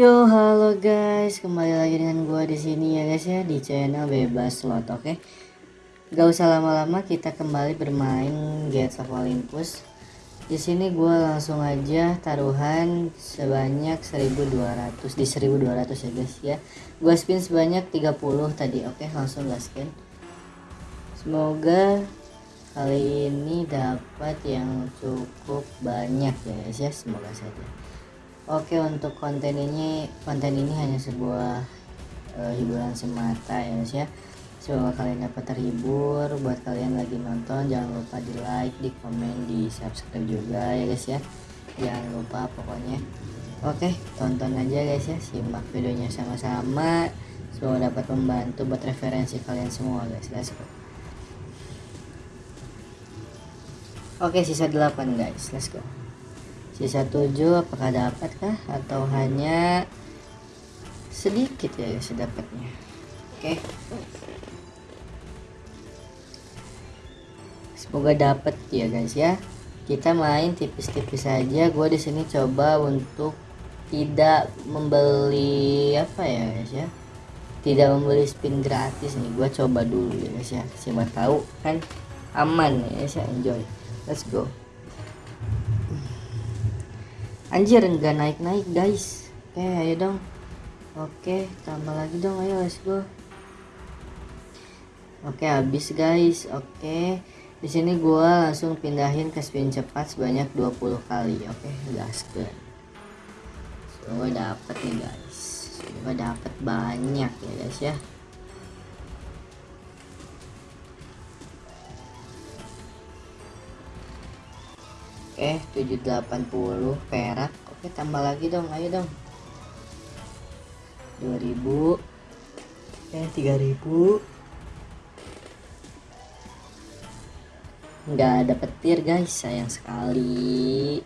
Yo, halo guys, kembali lagi dengan gua di sini ya guys ya di channel Bebas Slot, oke? Okay? Gak usah lama-lama, kita kembali bermain Gates of Olympus. Di sini gua langsung aja taruhan sebanyak 1200 di 1200 ya guys ya. Gua spin sebanyak 30 tadi, oke? Okay? Langsung gas spin. Semoga kali ini dapat yang cukup banyak ya guys ya, semoga saja. Oke untuk konten ini konten ini hanya sebuah uh, hiburan semata ya guys ya. Semoga kalian dapat terhibur. Buat kalian lagi nonton jangan lupa di like di komen di subscribe juga ya guys ya. Jangan lupa pokoknya. Oke tonton aja guys ya. Simak videonya sama-sama. Semoga dapat membantu buat referensi kalian semua guys. Let's go. Oke sisa 8 guys. Let's go sisa 7 apakah dapatkah atau hanya sedikit ya guys dapatnya oke. Semoga dapat ya guys ya. Kita main tipis-tipis saja gue di sini coba untuk tidak membeli apa ya guys ya? Tidak membeli spin gratis nih. Gue coba dulu ya guys ya. Siapa tahu kan aman ya guys ya. Enjoy. Let's go anjir enggak naik-naik guys. Oke ayo dong. Oke tambah lagi dong. Ayo let's go. Oke habis guys. Oke. Di sini gua langsung pindahin ke spin cepat sebanyak 20 kali. Oke gaskan semoga dapat nih guys. Semoga dapat banyak ya guys ya Oke, 780 perak. Oke, tambah lagi dong. Ayo dong. 2000. Eh, 3000. Nggak ada petir, guys. Sayang sekali.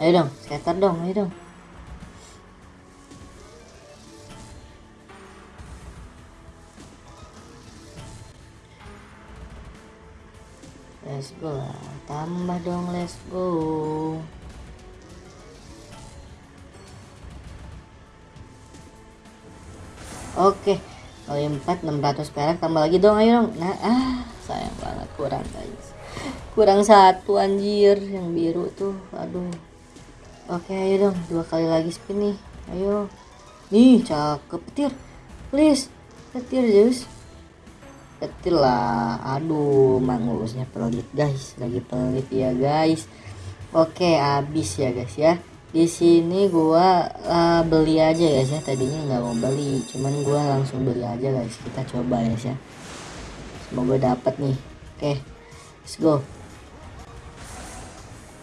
Ayo dong, scatter dong. Ayo dong. Let's go. Lah tambah dong let's go. Oke. Kali 4 600 perak tambah lagi dong ayo dong. Nah ah sayang banget kurang guys. Kurang satu anjir yang biru tuh aduh. Oke ayo dong dua kali lagi spin nih ayo. Nih cakep petir. Please petir Zeus kecil lah. Aduh mangusnya pelit guys. Lagi pelit ya guys. Oke habis ya guys ya. Di sini gua uh, beli aja guys ya. Tadinya nggak mau beli cuman gua langsung beli aja guys. Kita coba ya guys ya. Semoga dapat nih. Oke let's go.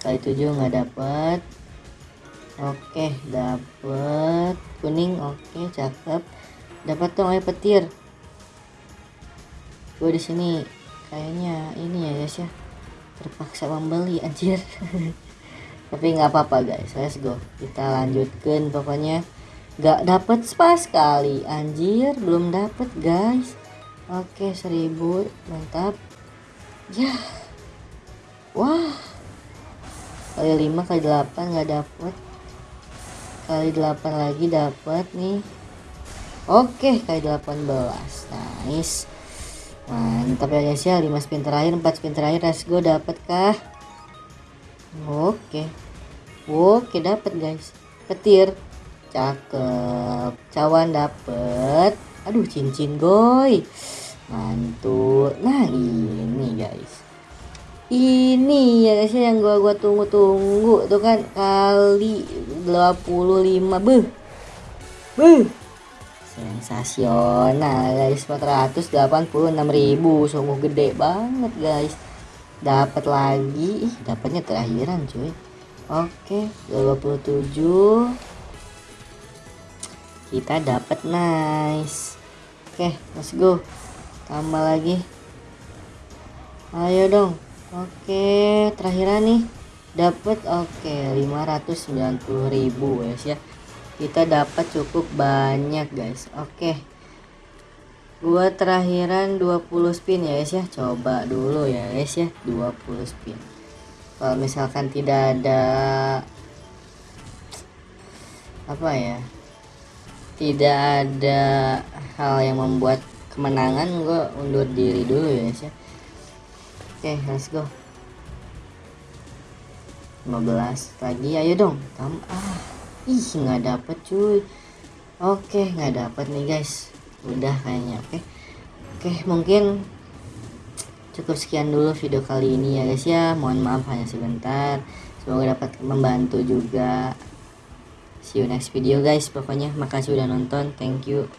Kali tujuh nggak dapat oke dapat kuning oke cakep. Dapat dong ayo petir gue di sini kayaknya ini ya guys ya. Terpaksa membeli anjir. Tapi nggak apa-apa guys. Let's go. Kita lanjutkan pokoknya. Nggak dapat spas kali anjir. Belum dapat guys. Oke seribu. Mantap. Ya. Wah. Kali 5 kali 8 nggak dapat kali 8 lagi dapat nih. Oke kali 18 nice mantap ya guys ya 5 spin terakhir 4 spin terakhir let's go dapat kah? Oke. Oke dapat guys. Petir. Cakep. Cawan dapet. Aduh cincin goy. Mantul. Nah ini guys. Ini ya guys ya yang gua gua tunggu-tunggu tuh kan kali 25 beh beh sensasional guys. 486.000 sungguh gede banget guys. Dapat lagi. Dapatnya terakhiran cuy. Oke 27 kita dapat nice. Oke let's go. Tambah lagi. Ayo dong. Oke terakhiran nih. Dapat oke 590.000 guys ya kita dapat cukup banyak guys. Oke. Gua terakhiran 20 spin ya guys ya. Coba dulu ya guys ya. 20 spin. Kalau misalkan tidak ada apa ya? Tidak ada hal yang membuat kemenangan gue undur diri dulu ya guys ya. Oke let's go. 15 lagi ayo dong. Tam ah ih nggak dapet cuy. Oke nggak dapet nih guys. Udah kayaknya oke. Oke mungkin cukup sekian dulu video kali ini ya guys ya. Mohon maaf hanya sebentar. Semoga dapat membantu juga. See you next video guys pokoknya. Makasih udah nonton. Thank you